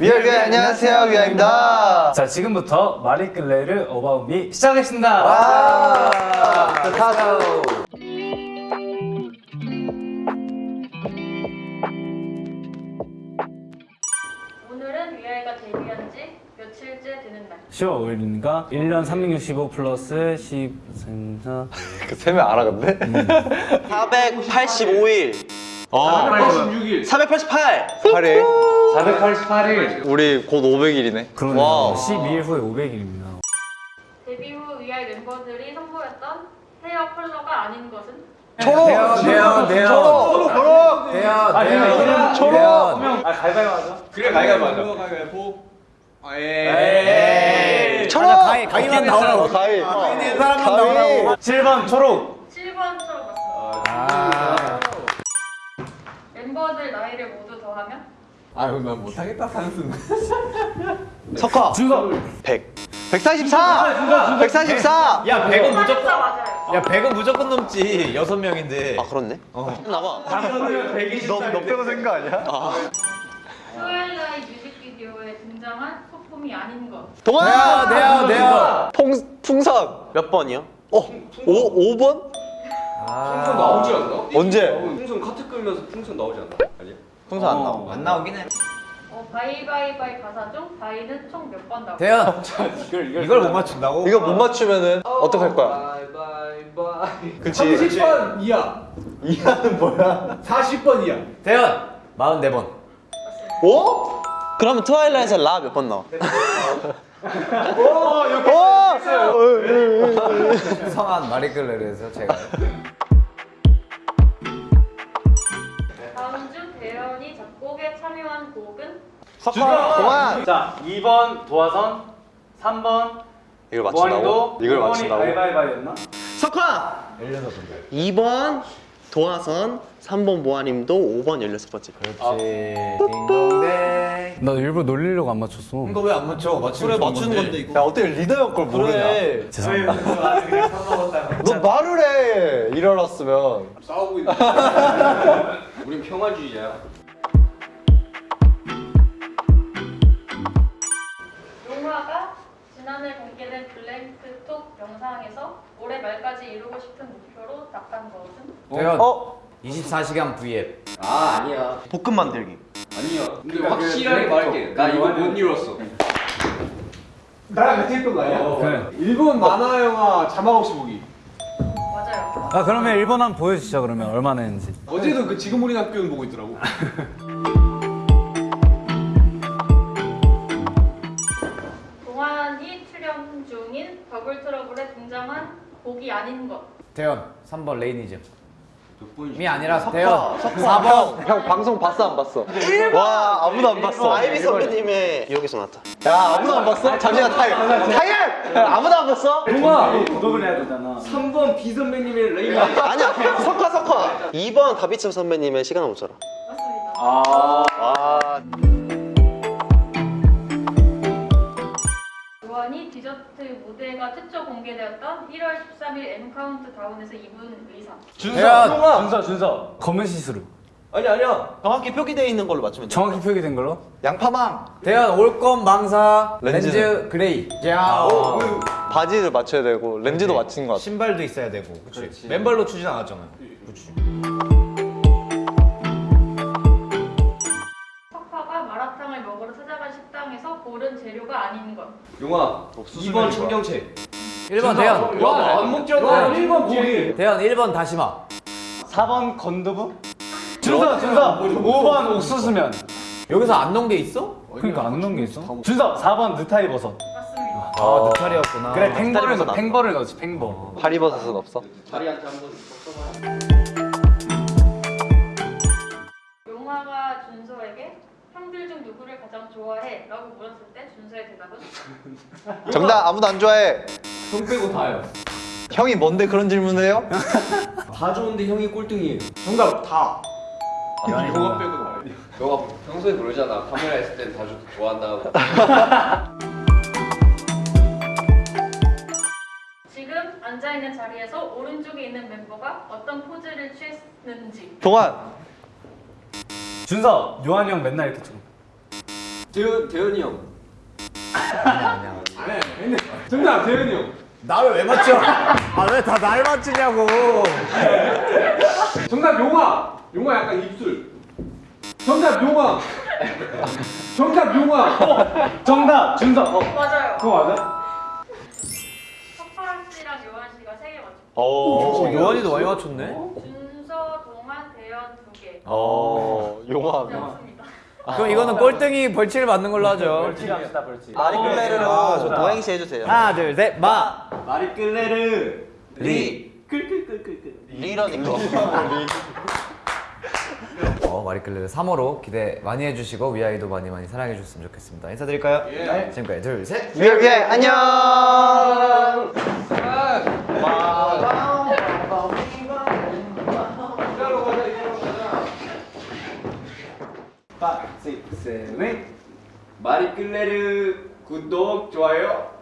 위아 위아 안녕하세요 위아입니다. 자 지금부터 마리끌레르 어바웃미 시작하겠습니다. 와. 좋다. 오늘은 위아이가 데뷔한 지 며칠째 되는 날. 10월 5일이니까 1년 365 플러스 10, 4, 그 세명 알아 근데? 485일. 어. 86일 488. 8일. 488일. 우리 곧 500일이네. 그러네요. wow. 12일 후에 500일입니다. 데뷔 후 위아이 멤버들이 선보였던 헤어 컬러가 아닌 것은? 초록. 대현, 대현. 초록. 초록. 아, 이거는 초록. 아 가위바위보 하자. 그래 가위가 맞아 가위바위보 에이 초록. 가위 가위만 나오라고. 가위. 가위 사람만 나오라고. 7번 초록. 7번처럼 맞습니다. 멤버들 나이를 모두 더하면? 아유 난 못하겠다 산승 석화. 준서. 100. 144. 144. 야 100은 무조건 사 맞아요. 야 100은 무조건 넘지 여섯 명인데 아 그렇네. 나봐. 너 빼고 생거 아니야? 트와일라이 뮤직비디오에 등장한 소품이 아닌 것. 동아. 대현. 풍 풍선. 몇 번이요? 어. 5 5번? 풍선 나오지 않나? 언제? 풍선 카트 끌면서 풍선 나오지 않나? 아니야? 풍선 안 나와. 안 나오긴 해 어, Bye Bye Bye 가사 중 Bye는 총 몇 번 나올까요? 대현 이걸 못 맞춘다고? 이거 못 맞추면은 어떡할 거야? Bye Bye Bye 그치. 30번 이하 이하는 뭐야? 40번 이하 대현 44번 오? 그러면 트와일라이트에서 라몇 번 나와? 오! 성한 마리끌레르에서 제가 참여한 곡은? 동안. 자 2번 도화선, 3번 이걸 맞춘다고? 이걸 맞춘다고? 가위바위보였나? 석화. 2번 도화선, 3번 모아님도 5번 16번째. 그렇지 딩동댕 나 일부러 놀리려고 안 맞췄어. 이거 왜 안 맞춰? 맞추면 좋은 건데. 야 어떻게 리더 형 걸 모르냐? 그래 죄송합니다. 너 말을 해. 일어났으면. 싸우고 있는 우린 평화주의자야 대현 어? 24시간 V앱 아 아니야 볶음 만들기. 아니야 근데 확실하게 말할게 나 이거 못 이뤘어 나랑 같이 했던 거 아니야? 그래. 일본 만화 영화 자막 없이 보기 맞아요. 아 그러면 1번 한번 보여주시죠 그러면 얼마나 했는지. 어제도 그 지금 우리 학교는 보고 있더라고 동환이 출연 중인 더블 트러블에 등장한 곡이 아닌 것. 대현 3번 레이니즘 이 아니라 대현 4번 형 방송 봤어 안 봤어? 와 아무도 안 봤어. 아이비 선배님의 여기서 나왔다. 야 아무도 안 봤어? 잠시만 타임. 타임. 아무도 안 봤어? 동아 구독을 해야 되잖아. 3번 B 선배님의 레이나 아니야 석화 석화. 2번 다비치 선배님의 시간 없잖아. 맞습니다. 아. 최초 공개되었던 1월 13일 M Countdown에서 입은 의상. 대현 준서 준서 검은 시스루. 아니 아니야 정확히 표기되어 있는 걸로 맞추면 돼. 정확히 표기된 걸로? 양파망. 대현 all검 망사 렌즈, 렌즈는? gray 야 바지를 맞춰야 되고 렌즈도 맞춘 것 같아. 신발도 있어야 되고 그치 맨발로 추진 않았잖아 그치 석화가 마라탕을 먹으러 찾아간 식당에서 고른 재료가 아닌 것. 용아 2번 청경채 1번 대현 와안 먹잖아 1번 고기 대현 1번 다시마 4번 건두부? 준서 준서 5번 옥수수면. 여기서 안 넣은 게 있어? 그러니까 안 넣은 게 있어. 준서 4번 느타리 버섯. 맞습니다. 아 느타리였구나 그래 팽버를 넣어. 팽버를 넣지 팽버. 파리버섯은 없어? 다리한테 한번 용화가 준서에게 형들 중 누구를 가장 좋아해? 라고 물었을 때 준서의 대답은? 정답 아무도 안 좋아해. 형 빼고 다요 형이 뭔데 그런 질문을 해요? 다 좋은데 형이 꼴등이에요 정답 다 영화 빼고 다요 너가 평소에 그러잖아 카메라 있을 땐 다 좋아한다고 지금 앉아있는 자리에서 오른쪽에 있는 멤버가 어떤 포즈를 취했는지 동안. 준서 요한이 형 맨날 이렇게 찍어. 대현 대현이 형. 정답 대현이 형. 나를 왜 맞춰? 아왜 다 날 맞추냐고. 정답 용화. 용화 약간 입술. 정답 용화. 정답 용화. 정답 준석. 어. 맞아요. 그거 맞아? 석발 씨랑 요한 씨가 세 개 맞췄고 어. 요한이도 많이 맞췄네. 준서, 동환, 대현 두 개. 어. 용화. 그럼 이거는 꼴등이 벌칙을 받는 걸로 하죠. 합시다 벌칙. 마리클레르로 좀 도행시 해주세요. 하나 둘 셋 마. 마리클레르 리. 리러니까. 어 마리클레르 3호로 기대 많이 해주시고 위아이도 많이 많이 사랑해 주셨으면 좋겠습니다. 인사드릴까요? 네. 지금까지 둘 셋. 위에 안녕. 마리끌레르 구독 좋아요.